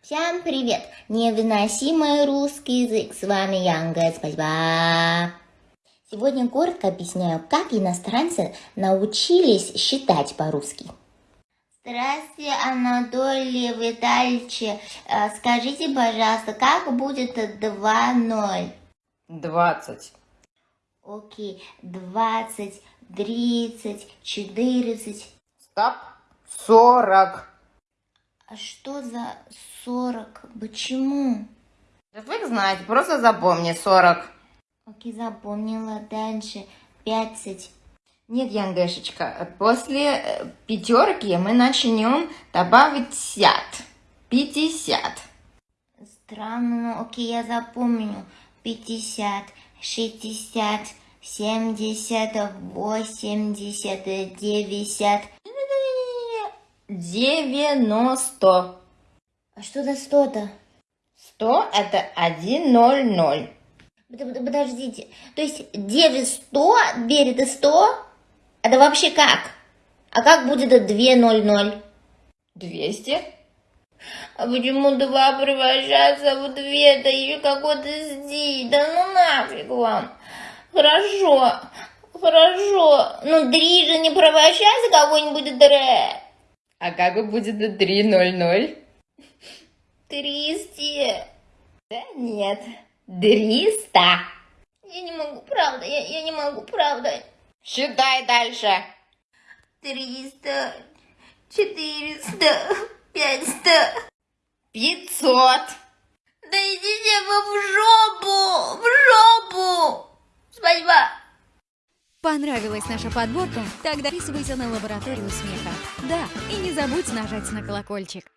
Всем привет! Невыносимый русский язык. С вами Янга. Спасибо. Сегодня коротко объясняю, как иностранцы научились считать по-русски. Здравствуйте, Анатолий Витальевич. Э, Скажите, пожалуйста, как будет 2-0? Двадцать. Окей, 20, 30, 14. Стоп. Сорок. А что за 40? Почему? Да фиг знать, просто запомни сорок. Окей, запомнила. Дальше 15. Нет, Янгешечка, после э, пятерки мы начнем добавить сят. Пятьдесят. Странно, ну окей, я запомню. 50, 60, 70, 80, 90. Девяносто. А что за 100-то? Сто это один ноль ноль. Под- под- Подождите, то есть 900 берет и 100? Это вообще как? А как будет 200? Двести. А почему два превращается в две? Это еще какой-то сди. Да ну нафиг вам. Хорошо, хорошо. Ну, три же не превращается какой-нибудь дре. А как будет ноль ноль? Триста. Да нет. Триста. Я не могу, правда, я, я не могу, правда. Считай дальше. Триста, четыреста, пятьсто. Пятьсот. Да идите вы в жопу, в жопу. Спасибо. Понравилась наша подборка? Тогда подписывайся на лабораторию смеха. Да, и не забудь нажать на колокольчик.